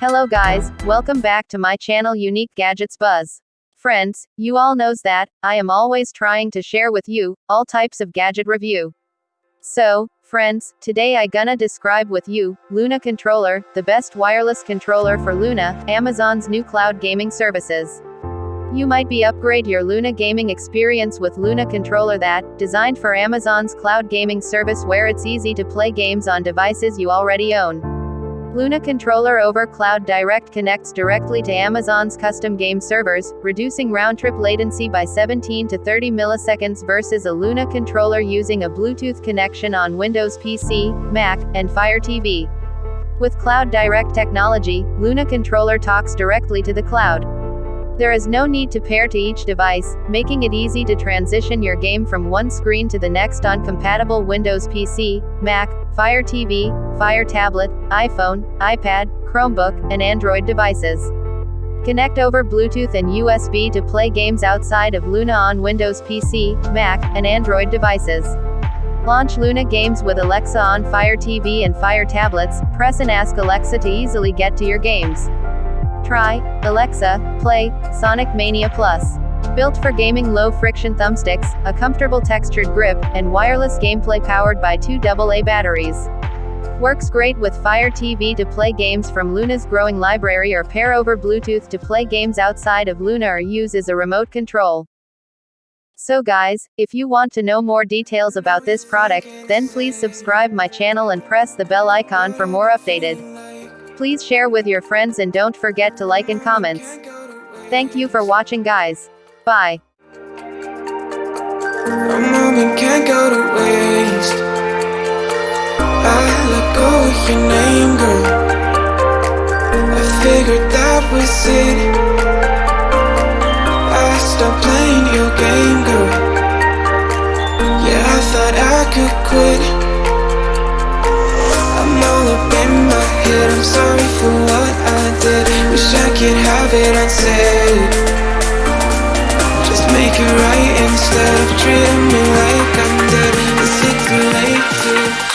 Hello guys, welcome back to my channel Unique Gadgets Buzz. Friends, you all knows that, I am always trying to share with you, all types of gadget review. So, friends, today I gonna describe with you, Luna Controller, the best wireless controller for Luna, Amazon's new cloud gaming services. You might be upgrade your Luna gaming experience with Luna controller that, designed for Amazon's cloud gaming service where it's easy to play games on devices you already own. Luna controller over Cloud Direct connects directly to Amazon's custom game servers, reducing round-trip latency by 17 to 30 milliseconds versus a Luna controller using a Bluetooth connection on Windows PC, Mac, and Fire TV. With Cloud Direct technology, Luna controller talks directly to the cloud. There is no need to pair to each device, making it easy to transition your game from one screen to the next on compatible Windows PC, Mac, Fire TV, Fire Tablet, iPhone, iPad, Chromebook, and Android devices. Connect over Bluetooth and USB to play games outside of Luna on Windows PC, Mac, and Android devices. Launch Luna games with Alexa on Fire TV and Fire tablets, press and ask Alexa to easily get to your games. Try, Alexa, play, Sonic Mania Plus. Built for gaming low friction thumbsticks, a comfortable textured grip, and wireless gameplay powered by two AA batteries. Works great with Fire TV to play games from Luna's growing library or pair over Bluetooth to play games outside of Luna or use as a remote control. So guys, if you want to know more details about this product, then please subscribe my channel and press the bell icon for more updated. Please share with your friends and don't forget to like and comments. Thank you for watching guys. Bye. A moment can't go to waste I let go of your name, girl I figured that was it Wish I could have it unsaid Just make it right instead of dreaming like I'm dead I sick late to?